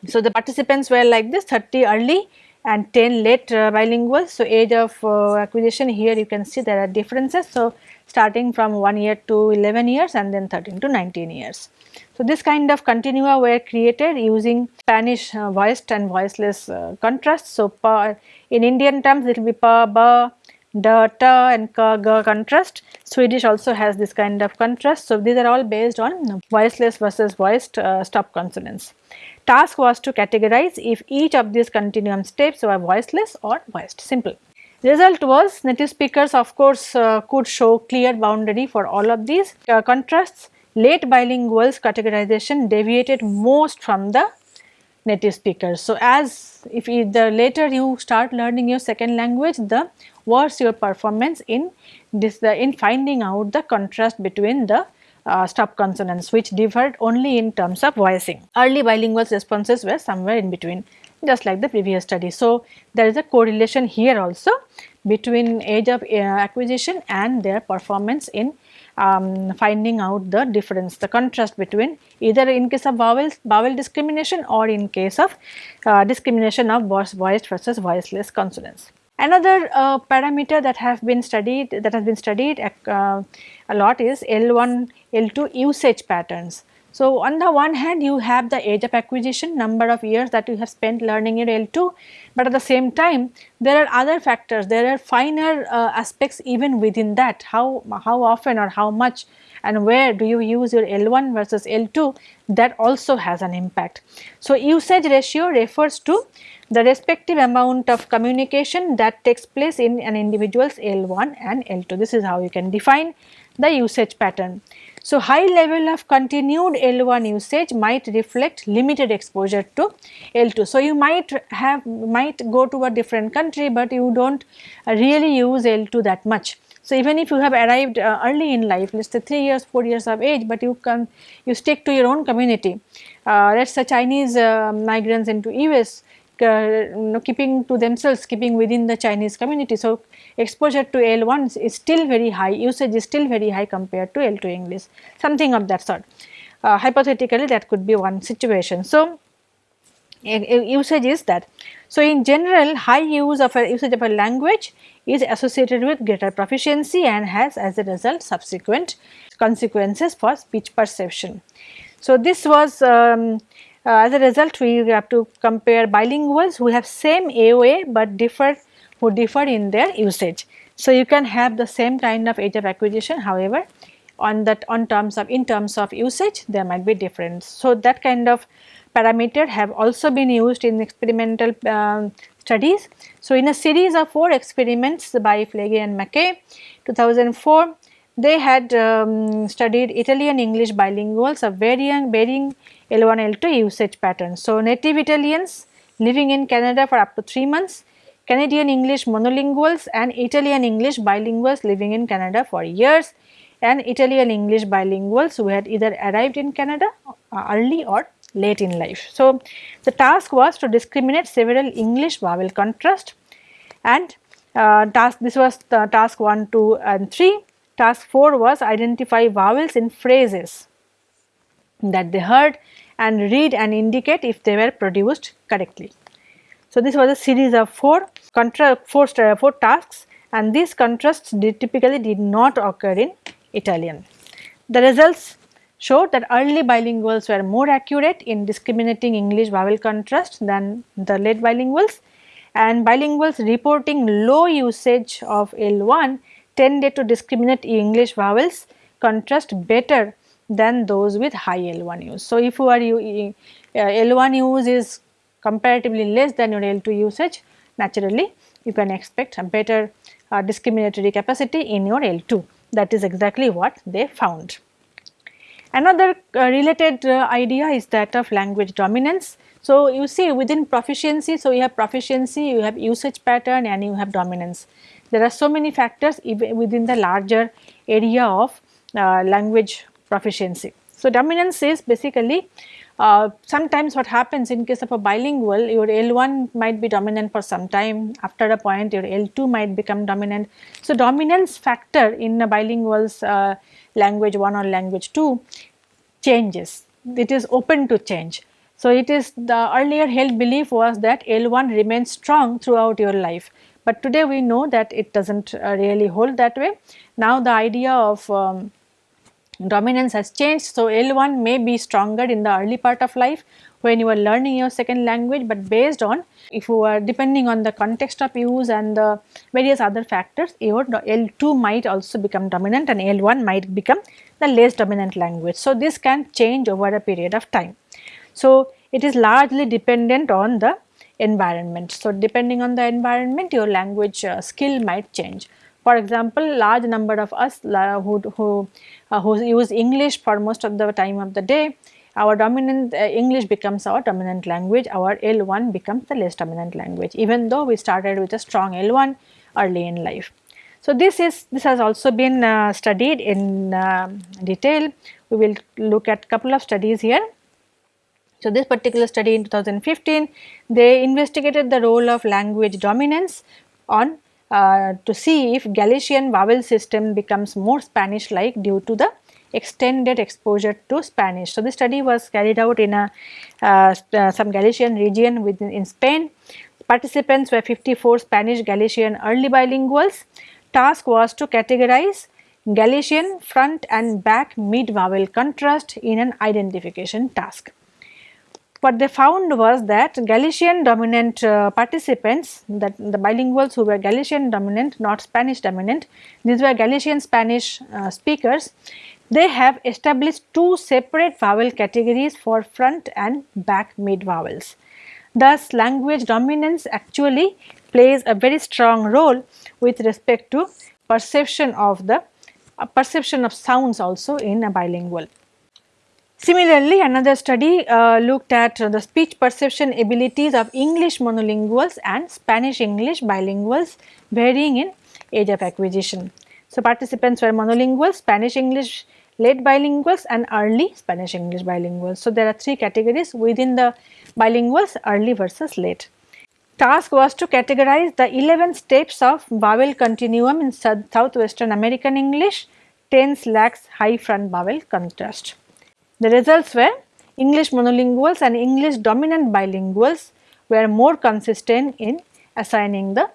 So, the participants were like this 30 early and 10 late uh, bilingual. So, age of uh, acquisition here you can see there are differences. So, starting from 1 year to 11 years and then 13 to 19 years. So, this kind of continua were created using Spanish uh, voiced and voiceless uh, contrasts. So, pa, in Indian terms it will be pa, ba, da, ta and ka, ga contrast. Swedish also has this kind of contrast. So, these are all based on voiceless versus voiced uh, stop consonants task was to categorize if each of these continuum steps were voiceless or voiced simple. Result was native speakers of course uh, could show clear boundary for all of these uh, contrasts. Late bilinguals categorization deviated most from the native speakers. So, as if the later you start learning your second language the worse your performance in this the in finding out the contrast between the uh, stop consonants which differed only in terms of voicing. Early bilingual responses were somewhere in between just like the previous study. So, there is a correlation here also between age of uh, acquisition and their performance in um, finding out the difference, the contrast between either in case of vowels, vowel discrimination or in case of uh, discrimination of voiced versus voiceless consonants. Another uh, parameter that have been studied that has been studied uh, a lot is L1, L2 usage patterns. So, on the one hand you have the age of acquisition number of years that you have spent learning your L2, but at the same time there are other factors, there are finer uh, aspects even within that how, how often or how much and where do you use your L1 versus L2 that also has an impact. So, usage ratio refers to the respective amount of communication that takes place in an individual's L1 and L2. This is how you can define the usage pattern. So, high level of continued L1 usage might reflect limited exposure to L2. So, you might have might go to a different country, but you do not really use L2 that much. So, even if you have arrived uh, early in life let us say 3 years 4 years of age, but you can you stick to your own community. Uh, let us say Chinese uh, migrants into US uh, you know, keeping to themselves keeping within the Chinese community. So, exposure to L1 is still very high usage is still very high compared to L2 English something of that sort. Uh, hypothetically that could be one situation. So, usage is that. So, in general high use of a usage of a language is associated with greater proficiency and has as a result subsequent consequences for speech perception. So, this was um, uh, as a result we have to compare bilinguals who have same AOA, but differ who differ in their usage. So, you can have the same kind of age of acquisition however, on that on terms of in terms of usage there might be difference. So, that kind of parameter have also been used in experimental um, studies. So, in a series of 4 experiments by Flege and Mackay 2004 they had um, studied Italian English bilinguals of varying, varying L1, L2 usage patterns. So, native Italians living in Canada for up to 3 months, Canadian English monolinguals and Italian English bilinguals living in Canada for years and Italian English bilinguals who had either arrived in Canada uh, early or late in life. So, the task was to discriminate several English vowel contrast and uh, task this was task 1, 2 and 3 Task 4 was identify vowels in phrases that they heard and read and indicate if they were produced correctly. So, this was a series of 4 contra four, four tasks and these contrasts did typically did not occur in Italian. The results showed that early bilinguals were more accurate in discriminating English vowel contrast than the late bilinguals and bilinguals reporting low usage of L1 tended to discriminate English vowels contrast better than those with high L1 use. So, if you are uh, L1 use is comparatively less than your L2 usage naturally you can expect a better uh, discriminatory capacity in your L2 that is exactly what they found. Another uh, related uh, idea is that of language dominance. So, you see within proficiency, so you have proficiency, you have usage pattern and you have dominance. There are so many factors even within the larger area of uh, language proficiency. So, dominance is basically uh, sometimes what happens in case of a bilingual your L1 might be dominant for some time after a point your L2 might become dominant. So, dominance factor in a bilingual's uh, language 1 or language 2 changes it is open to change. So, it is the earlier held belief was that L1 remains strong throughout your life but today we know that it does not uh, really hold that way. Now the idea of um, dominance has changed. So, L1 may be stronger in the early part of life when you are learning your second language, but based on if you are depending on the context of use and the various other factors your L2 might also become dominant and L1 might become the less dominant language. So, this can change over a period of time. So, it is largely dependent on the environment. So, depending on the environment your language uh, skill might change. For example, large number of us who, who, uh, who use English for most of the time of the day, our dominant uh, English becomes our dominant language, our L1 becomes the less dominant language even though we started with a strong L1 early in life. So, this is this has also been uh, studied in uh, detail. We will look at couple of studies here. So, this particular study in 2015 they investigated the role of language dominance on uh, to see if Galician vowel system becomes more Spanish like due to the extended exposure to Spanish. So, this study was carried out in a uh, uh, some Galician region within in Spain. Participants were 54 Spanish Galician early bilinguals. Task was to categorize Galician front and back mid vowel contrast in an identification task. What they found was that Galician dominant uh, participants that the bilinguals who were Galician dominant not Spanish dominant these were Galician Spanish uh, speakers they have established two separate vowel categories for front and back mid vowels. Thus, language dominance actually plays a very strong role with respect to perception of the uh, perception of sounds also in a bilingual. Similarly, another study uh, looked at the speech perception abilities of English monolinguals and Spanish English bilinguals varying in age of acquisition. So, participants were monolingual Spanish English late bilinguals and early Spanish English bilinguals. So, there are three categories within the bilinguals early versus late. Task was to categorize the 11 steps of vowel continuum in southwestern American English, tense lax high front vowel contrast. The results were English monolinguals and English dominant bilinguals were more consistent in assigning the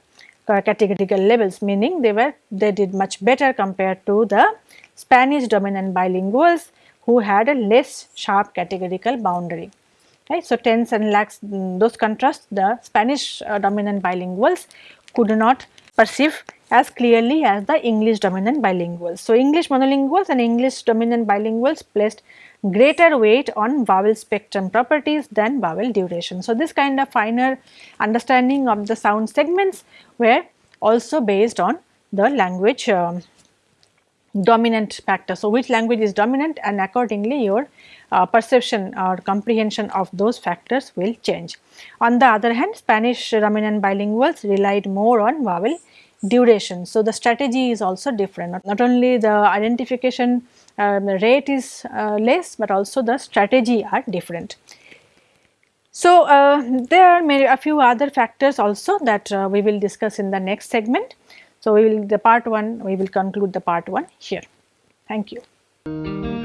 categorical levels meaning they were they did much better compared to the Spanish dominant bilinguals who had a less sharp categorical boundary. Right. So, tense and lax mm, those contrasts the Spanish uh, dominant bilinguals could not perceive as clearly as the English dominant bilinguals. So, English monolinguals and English dominant bilinguals placed greater weight on vowel spectrum properties than vowel duration. So, this kind of finer understanding of the sound segments were also based on the language uh, dominant factor. So, which language is dominant and accordingly your uh, perception or comprehension of those factors will change. On the other hand Spanish dominant bilinguals relied more on vowel duration. So, the strategy is also different not only the identification um, rate is uh, less but also the strategy are different. So, uh, there are many, a few other factors also that uh, we will discuss in the next segment. So, we will the part 1 we will conclude the part 1 here. Thank you.